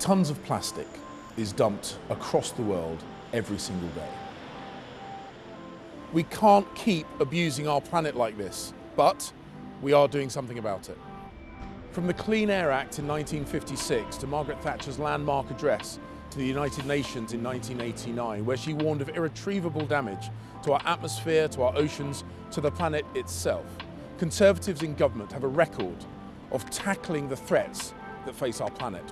Tons of plastic is dumped across the world every single day. We can't keep abusing our planet like this, but we are doing something about it. From the Clean Air Act in 1956 to Margaret Thatcher's landmark address to the United Nations in 1989, where she warned of irretrievable damage to our atmosphere, to our oceans, to the planet itself. Conservatives in government have a record of tackling the threats that face our planet.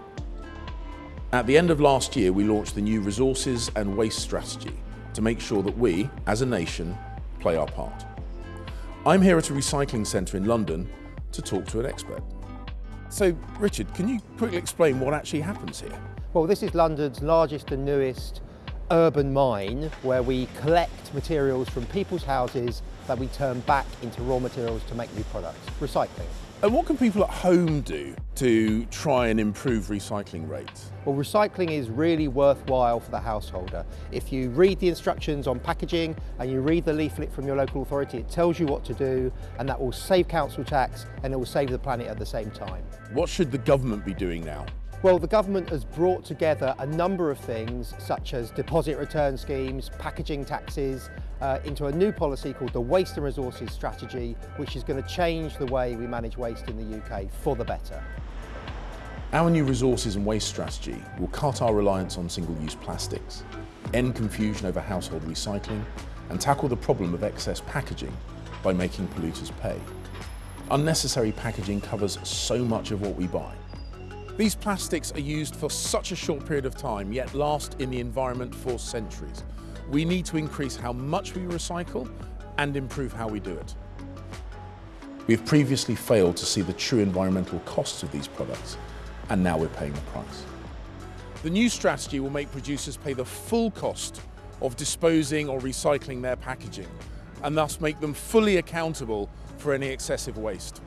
At the end of last year, we launched the new Resources and Waste Strategy to make sure that we, as a nation, play our part. I'm here at a recycling centre in London to talk to an expert. So, Richard, can you quickly explain what actually happens here? Well, this is London's largest and newest urban mine where we collect materials from people's houses that we turn back into raw materials to make new products, recycling. And what can people at home do to try and improve recycling rates? Well, recycling is really worthwhile for the householder. If you read the instructions on packaging and you read the leaflet from your local authority, it tells you what to do and that will save council tax and it will save the planet at the same time. What should the government be doing now? Well, the government has brought together a number of things, such as deposit return schemes, packaging taxes, uh, into a new policy called the Waste and Resources Strategy, which is going to change the way we manage waste in the UK for the better. Our new resources and waste strategy will cut our reliance on single-use plastics, end confusion over household recycling, and tackle the problem of excess packaging by making polluters pay. Unnecessary packaging covers so much of what we buy, these plastics are used for such a short period of time, yet last in the environment for centuries. We need to increase how much we recycle and improve how we do it. We have previously failed to see the true environmental costs of these products, and now we're paying the price. The new strategy will make producers pay the full cost of disposing or recycling their packaging, and thus make them fully accountable for any excessive waste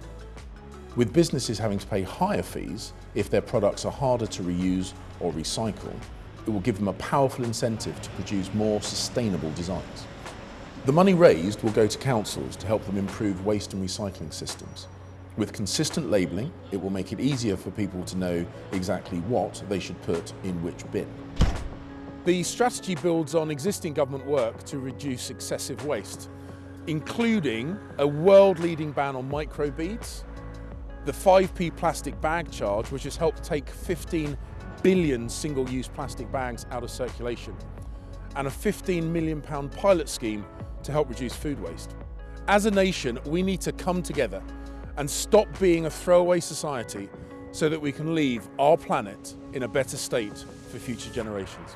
with businesses having to pay higher fees if their products are harder to reuse or recycle, it will give them a powerful incentive to produce more sustainable designs. The money raised will go to councils to help them improve waste and recycling systems. With consistent labelling, it will make it easier for people to know exactly what they should put in which bin. The strategy builds on existing government work to reduce excessive waste, including a world-leading ban on microbeads, the 5p plastic bag charge, which has helped take 15 billion single-use plastic bags out of circulation, and a 15 million pound pilot scheme to help reduce food waste. As a nation, we need to come together and stop being a throwaway society so that we can leave our planet in a better state for future generations.